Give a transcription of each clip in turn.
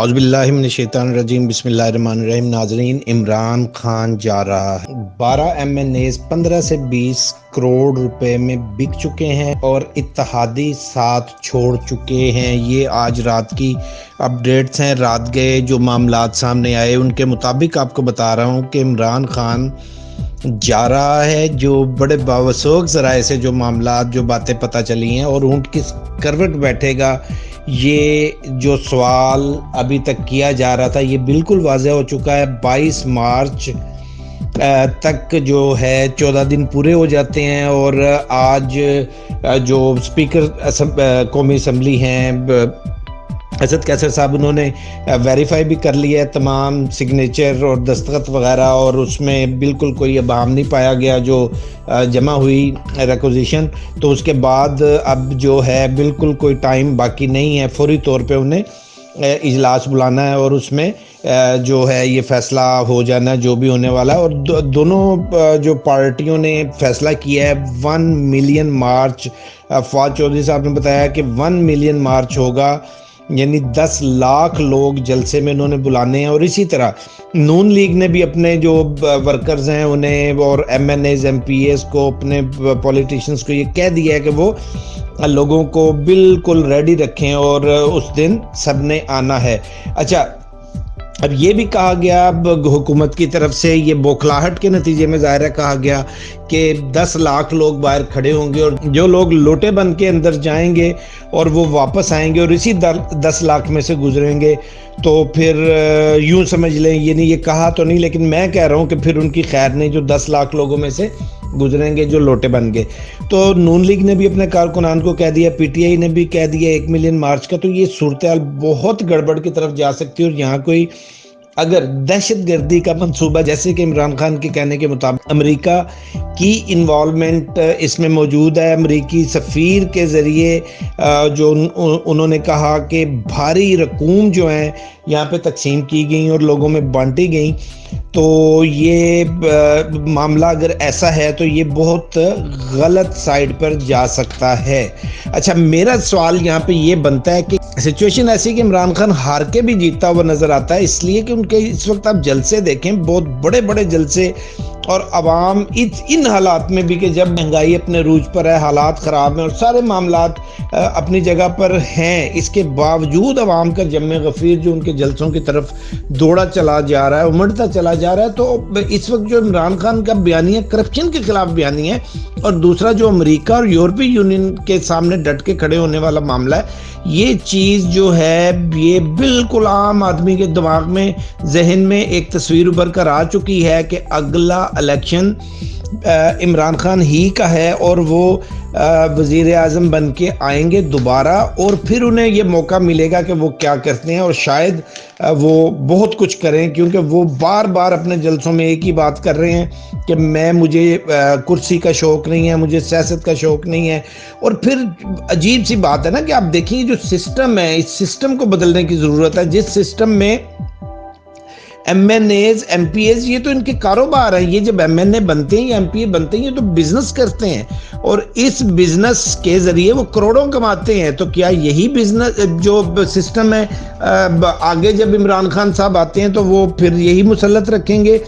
عوض باللہ من الرجیم، بسم اللہ الرحمن الرحیم، ناظرین، عمران خان جا رہا ہے۔ بارہ ایم این ایز پندرہ سے بیس کروڑ روپے میں بک چکے ہیں اور اتحادی ساتھ چھوڑ چکے ہیں۔ یہ آج رات کی اپڈیٹس ہیں۔ رات گئے جو معاملات سامنے آئے، ان کے مطابق آپ کو بتا رہا ہوں کہ عمران خان جا رہا ہے، جو بڑے باوسوک ذرائع سے جو معاملات، جو باتیں پتہ چلی ہیں اور اونٹ کس کروٹ بیٹھے گا، یہ جو سوال ابھی تک کیا جا رہا تھا، یہ بالکل واضح ہو چکا ہے۔ بائیس مارچ تک جو ہے، چودہ دن پورے ہو جاتے ہیں اور آج جو سپیکر قومی اسمبلی ہیں اسد کیسر صاحب، انہوں نے ویریفائی بھی کر لیا ہے تمام سگنیچر اور دستخط وغیرہ، اور اس میں بالکل کوئی ابہام نہیں پایا گیا جو جمع ہوئی ریکوزیشن تو اس کے بعد اب جو ہے بالکل کوئی ٹائم باقی نہیں ہے، فوری طور پہ انہیں اجلاس بلانا ہے اور اس میں جو ہے یہ فیصلہ ہو جانا، جو بھی ہونے والا۔ ہے اور دونوں جو پارٹیوں نے فیصلہ کیا ہے one million march Fawad Chaudhry Sahib نے بتایا کہ ون ملین مارچ ہوگا۔ یعنی دس لاکھ لوگ جلسے میں انہوں نے بلانے ہیں اور اسی طرح نون لیگ نے بھی اپنے جو ورکرز ہیں انہیں اور M N As, M P As کو، اپنے پولیٹیشنز کو یہ کہہ دیا ہے کہ وہ لوگوں کو بالکل ریڈی رکھیں اور اس دن سب نے آنا ہے۔ اچھا اب یہ بھی کہا گیا اب حکومت کی طرف سے یہ بوکھلاہٹ کے نتیجے میں ظاہر ہے، کہا گیا کہ دس لاکھ لوگ باہر کھڑے ہوں گے اور جو لوگ لوٹے بن کے اندر جائیں گے اور وہ واپس آئیں گے اور اسی دس لاکھ میں سے گزریں گے، تو پھر یوں سمجھ لیں، یہ نہیں، یہ کہا تو نہیں، لیکن میں کہہ رہا ہوں کہ پھر ان کی خیر نہیں جو دس لاکھ لوگوں میں سے گزریں گے جو لوٹے بن گئے۔ تو نون لیگ نے بھی اپنے کارکنان کو کہہ دیا، پی ٹی آئی نے بھی کہہ دیا ایک ملین مارچ کا، تو یہ صورتحال بہت گڑبڑ کی طرف جا سکتی ہے اور یہاں کوئی اگر دہشت گردی کا منصوبہ، جیسے کہ عمران خان کے کہنے کے مطابق امریکہ کی انوالومنٹ اس میں موجود ہے۔ امریکی سفیر کے ذریعے جو انہوں نے کہا کہ بھاری رقوم جو ہیں، یہاں پہ تقسیم کی گئیں اور لوگوں میں بانٹی گئیں۔ تو یہ معاملہ اگر ایسا ہے تو یہ بہت غلط سائڈ پر جا سکتا ہے۔ اچھا میرا سوال یہاں پہ یہ بنتا ہے کہ سچویشن ایسی کہ عمران خان ہار کے بھی جیتا ہوا نظر آتا ہے، اس لیے کہ ان کے اس وقت آپ جلسے دیکھیں، بہت بڑے بڑے جلسے اور عوام ان حالات میں بھی کہ جب مہنگائی اپنے روج پر ہے، حالات خراب ہیں اور سارے معاملات اپنی جگہ پر ہیں، اس کے باوجود عوام کا جمع غفیر جو ان کے جلسوں کی طرف دوڑا چلا جا رہا ہے، امڑتا چلا جا رہا ہے، تو اس وقت جو عمران خان کا بیانی ہے، کرپشن کے خلاف بیانی ہے، اور دوسرا جو امریکہ اور یورپی یونین کے سامنے ڈٹ کے کھڑے ہونے والا معاملہ ہے، یہ چیز جو ہے، یہ بالکل عام آدمی کے دماغ میں، ذہن میں ایک تصویر ابھر کر آ چکی ہے کہ اگلا الیکشن عمران خان ہی کا ہے اور وہ وزیر اعظم بن کے آئیں گے دوبارہ اور پھر انہیں یہ موقع ملے گا کہ وہ کیا کرتے ہیں اور شاید وہ بہت کچھ کریں کیونکہ وہ بار بار اپنے جلسوں میں ایک ہی بات کر رہے ہیں کہ میں، مجھے کرسی کا شوق نہیں ہے، مجھے سیاست کا شوق نہیں ہے اور پھر عجیب سی بات ہے نا کہ آپ دیکھیں جو سسٹم ہے، اس سسٹم کو بدلنے کی ضرورت ہے، جس سسٹم میں M N As M P As یہ تو ان کے کاروبار ہیں. یہ جب ایم این اے بنتے ہیں یا ایم پی اے بنتے ہیں، یہ تو بزنس کرتے ہیں. اور اس بزنس کے ذریعے وہ کروڑوں کماتے ہیں. تو کیا یہی بزنس جو سسٹم ہے آگے جب عمران خان صاحب آتے ہیں تو وہ پھر یہی مسلط رکھیں گے.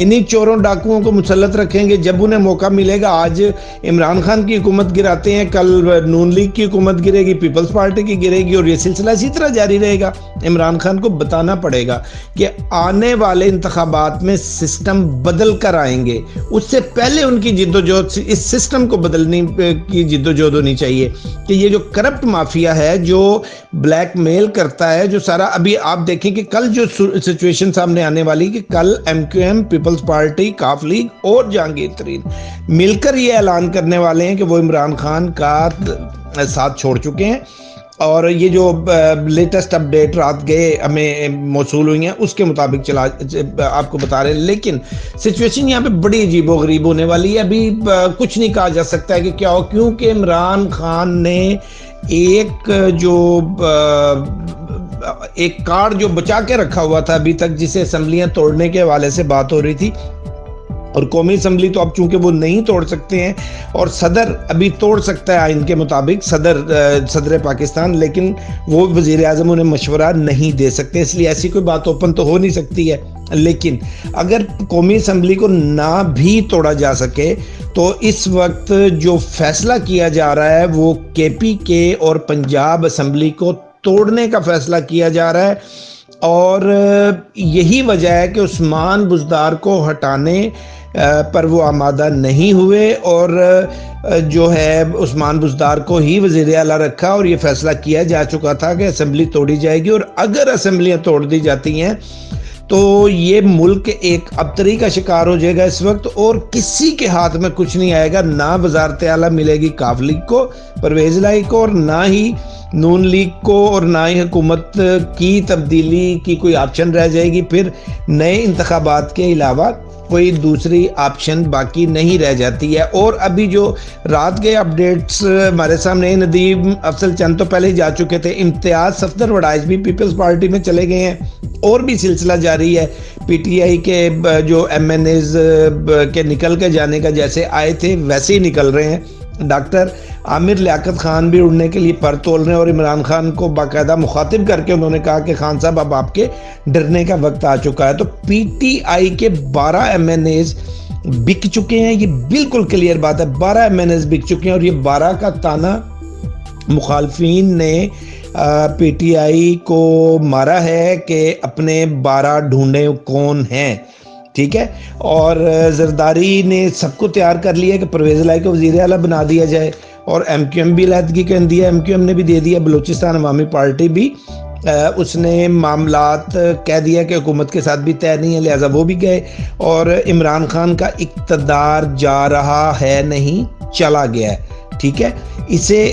انہی چوروں ڈاکوؤں کو مسلط رکھیں گے. جب انہیں موقع ملے گا، آج عمران خان کی حکومت گراتے ہیں. کل نون لیگ کی حکومت گرے گی، پیپلز پارٹی کی گرے گی، اور یہ سلسلہ اسی طرح جاری رہے گا. عمران خان کو بتانا پڑے گا کہ آنے ہونے والے انتخابات میں سسٹم بدل کر آئیں گے۔ اس سے پہلے ان کی جد و جہد اس سسٹم کو بدلنے کی جد و جہد ہونی چاہیے کہ یہ جو کرپٹ مافیا ہے، جو بلیک میل کرتا ہے، جو سارا ابھی آپ دیکھیں کہ کل جو سچویشن سامنے آنے والی کہ کل M Q M Peoples Party Qaf League اور جہانگیر ترین مل کر یہ اعلان کرنے والے ہیں کہ وہ عمران خان کا ساتھ چھوڑ چکے ہیں۔ اور یہ جو لیٹسٹ اپڈیٹ رات گئے ہمیں موصول ہوئی ہیں، اس کے مطابق چلا، آپ کو بتا رہے ہیں۔ لیکن سچویشن یہاں پہ بڑی عجیب و غریب ہونے والی ہے۔ ابھی کچھ نہیں کہا جا سکتا ہے کہ کیا ہو، کیونکہ عمران خان نے ایک جو ایک کارڈ جو بچا کے رکھا ہوا تھا ابھی تک، جسے اسمبلیاں توڑنے کے حوالے سے بات ہو رہی تھی اور قومی اسمبلی تو اب چونکہ وہ نہیں توڑ سکتے ہیں اور صدر ابھی توڑ سکتا ہے آئین کے مطابق، صدر صدر پاکستان، لیکن وہ وزیر اعظم انہیں مشورہ نہیں دے سکتے، اس لیے ایسی کوئی بات اوپن تو ہو نہیں سکتی ہے۔ لیکن اگر قومی اسمبلی کو نہ بھی توڑا جا سکے، تو اس وقت جو فیصلہ کیا جا رہا ہے، وہ کے پی کے اور پنجاب اسمبلی کو توڑنے کا فیصلہ کیا جا رہا ہے۔ اور یہی وجہ ہے کہ عثمان بزدار کو ہٹانے پر وہ آمادہ نہیں ہوئے اور جو ہے عثمان بزدار کو ہی وزیر اعلیٰ رکھا اور یہ فیصلہ کیا جا چکا تھا کہ اسمبلی توڑی جائے گی اور اگر اسمبلیاں توڑ دی جاتی ہیں تو یہ ملک ایک ابتری کا شکار ہو جائے گا اس وقت اور کسی کے ہاتھ میں کچھ نہیں آئے گا، نہ وزارت اعلیٰ ملے گی کاف کو، پرویز لائی کو اور نہ ہی نون لیگ کو اور نہ ہی حکومت کی تبدیلی کی کوئی آپشن رہ جائے گی، پھر نئے انتخابات کے علاوہ کوئی دوسری آپشن باقی نہیں رہ جاتی ہے۔ اور ابھی جو رات کے اپڈیٹس ہمارے سامنے ندیم افضل چند تو پہلے ہی جا چکے تھے۔ امتیاز صفدر وڈائز بھی پیپلز پارٹی میں چلے گئے ہیں۔ اور بھی سلسلہ جاری ہے۔ پی ٹی آئی کے جو ایم این ایز کے نکل کے جانے کا جیسے آئے تھے، ویسے ہی نکل رہے ہیں۔ ڈاکٹر عامر لیاقت خان بھی اڑنے کے لیے پر تول رہے ہیں اور عمران خان کو باقاعدہ مخاطب کر کے انہوں نے کہا کہ خان صاحب، اب آپ کے ڈرنے کا وقت آ چکا ہے۔ تو پی ٹی آئی کے بارہ ایم این ایز بک چکے ہیں۔ یہ بالکل کلیئر بات ہے۔ بارہ ایم این ایز بک چکے ہیں اور یہ بارہ کا تانا مخالفین نے پی ٹی آئی کو مارا ہے کہ اپنے بارہ ڈھونڈے کون ہیں۔ ٹھیک ہے؟ اور زرداری نے سب کو تیار کر لیا کہ پرویز لائی کو وزیر اعلیٰ بنا دیا جائے، اور ایم کیو ایم بھی علیحدگی کہہ دیا ایم کیو ایم نے بھی دے دیا، بلوچستان عوامی پارٹی بھی۔ اس نے معاملات کہہ دیا کہ حکومت کے ساتھ بھی طے نہیں ہے، لہٰذا وہ بھی گئے۔ اور عمران خان کا اقتدار جا رہا ہے نہیں، چلا گیا ہے۔ ٹھیک ہے؟ اسے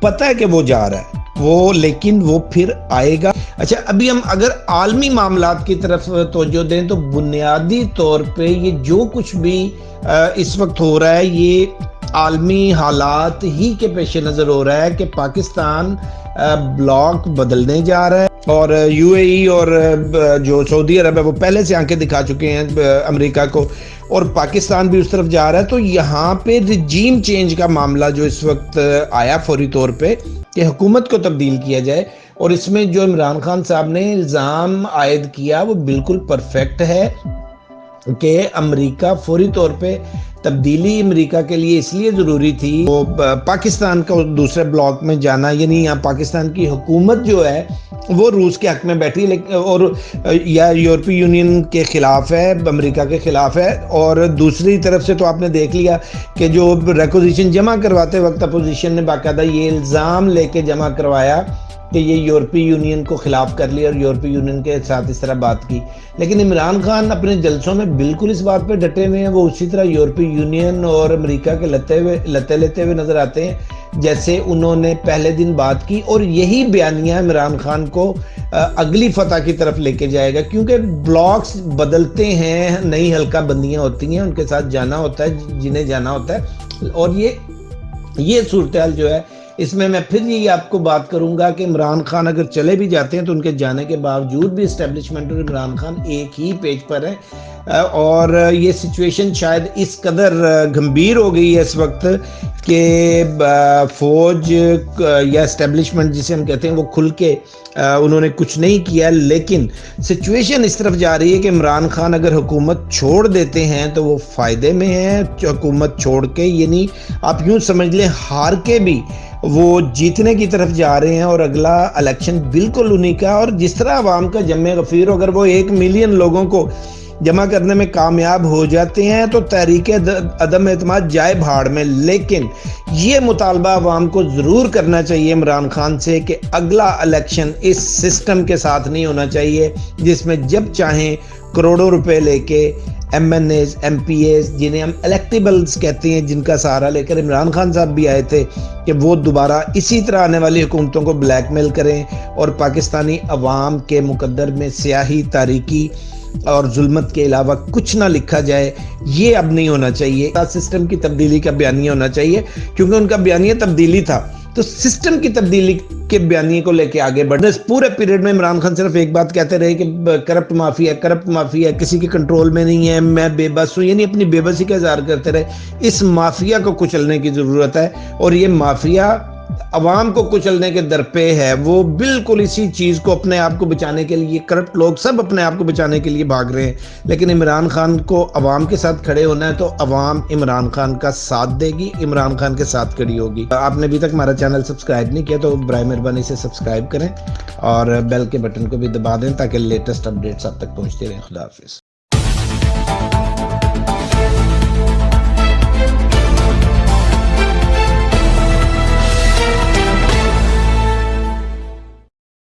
پتہ ہے کہ وہ جا رہا ہے۔ وہ لیکن وہ پھر آئے گا۔ اچھا ابھی ہم اگر عالمی معاملات کی طرف توجہ دیں تو بنیادی طور پہ یہ جو کچھ بھی اس وقت ہو رہا ہے، یہ عالمی حالات ہی کے پیش نظر ہو رہا ہے کہ پاکستان بلاک بدلنے جا رہا ہے۔ اور یو اے ای اور جو سعودی عرب ہے، وہ پہلے سے آنکھیں دکھا چکے ہیں امریکہ کو۔ اور پاکستان بھی اس طرف جا رہا ہے۔ تو یہاں پہ رجیم چینج کا معاملہ جو اس وقت، آیا فوری طور پہ کہ حکومت کو تبدیل کیا جائے اور اس میں جو عمران خان صاحب نے الزام عائد کیا وہ بالکل پرفیکٹ ہے کہ امریکہ فوری طور پہ تبدیلی امریکہ کے لیے اس لیے ضروری تھی، وہ پاکستان کا دوسرے بلاک میں جانا یعنی یہاں پاکستان کی حکومت جو ہے، وہ روس کے حق میں بیٹھی اور یا یورپی یونین کے خلاف ہے، امریکہ کے خلاف ہے، اور دوسری طرف سے تو آپ نے دیکھ لیا کہ جو ریکوزیشن جمع کرواتے وقت اپوزیشن نے باقاعدہ یہ الزام لے کے جمع کروایا کہ یہ یورپی یونین کو خلاف کر لیا اور یورپی یونین کے ساتھ اس طرح بات کی۔ لیکن عمران خان اپنے جلسوں میں بالکل اس بات پہ ڈٹے ہوئے ہیں، وہ اسی طرح یورپی یونین اور امریکہ کے لتے ہوئے لتے لیتے ہوئے نظر آتے ہیں، جیسے انہوں نے پہلے دن بات کی اور یہی بیانیہ عمران خان کو اگلی فتح کی طرف لے کے جائے گا۔ کیونکہ بلاکس بدلتے ہیں، نئی حلقہ بندیاں ہوتی ہیں، ان کے ساتھ جانا ہوتا ہے، جنہیں جانا ہوتا ہے۔ اور یہ یہ صورتحال جو ہے اس میں میں پھر یہی آپ کو بات کروں گا کہ عمران خان اگر چلے بھی جاتے ہیں تو ان کے جانے کے باوجود بھی اسٹیبلشمنٹ اور عمران خان ایک ہی پیج پر ہے اور یہ سچویشن شاید اس قدر گھمبیر ہو گئی ہے اس وقت کہ فوج یا اسٹیبلشمنٹ جسے ہم کہتے ہیں، وہ کھل کے انہوں نے کچھ نہیں کیا۔ لیکن سچویشن اس طرف جا رہی ہے کہ عمران خان اگر حکومت چھوڑ دیتے ہیں تو وہ فائدے میں ہیں، حکومت چھوڑ کے یعنی آپ یوں سمجھ لیں، ہار کے بھی وہ جیتنے کی طرف جا رہے ہیں اور اگلا الیکشن بالکل انہی کا اور جس طرح عوام کا جمع غفیر اگر وہ ایک ملین لوگوں کو جمع کرنے میں کامیاب ہو جاتے ہیں تو تحریک عدم اعتماد جائے بھاڑ میں۔ لیکن یہ مطالبہ عوام کو ضرور کرنا چاہیے عمران خان سے کہ اگلا الیکشن اس سسٹم کے ساتھ نہیں ہونا چاہیے، جس میں جب چاہیں کروڑوں روپے لے کے M N As M P As جنہیں ہم الیکٹیبلز کہتے ہیں، جن کا سہارا لے کر عمران خان صاحب بھی آئے تھے کہ وہ دوبارہ اسی طرح آنے والی حکومتوں کو بلیک میل کریں اور پاکستانی عوام کے مقدر میں سیاہی، تاریکی اور ظلمت کے علاوہ کچھ نہ لکھا جائے، یہ اب نہیں ہونا چاہیے۔ سسٹم کی تبدیلی کا بیانیہ ہونا چاہیے، کیونکہ ان کا بیانیہ تبدیلی تھا۔ تو سسٹم کی تبدیلی کے بیانیے کو لے کے آگے بڑھنا اس پورے پیریڈ میں عمران خان صرف ایک بات کہتے رہے کہ کرپٹ معافی ہے، کرپٹ معافی ہے، کسی کے کنٹرول میں نہیں ہے، میں بے بس ہوں یعنی اپنی بے بسی کا اظہار کرتے رہے۔ اس مافیا کو کچلنے کی ضرورت ہے اور یہ مافیا عوام کو کچلنے کے درپے ہے، وہ بالکل اسی چیز کو اپنے آپ کو بچانے کے لیے، کرپٹ لوگ سب اپنے آپ کو بچانے کے لیے بھاگ رہے ہیں۔ لیکن عمران خان کو عوام کے ساتھ کھڑے ہونا ہے تو عوام عمران خان کا ساتھ دے گی، عمران خان کے ساتھ کھڑی ہوگی۔ آپ نے ابھی تک ہمارا چینل سبسکرائب نہیں کیا تو برائے مہربانی سے سبسکرائب کریں اور بیل کے بٹن کو بھی دبا دیں تاکہ لیٹسٹ اپڈیٹس آپ تک پہنچتے رہیں۔ خدا حافظ۔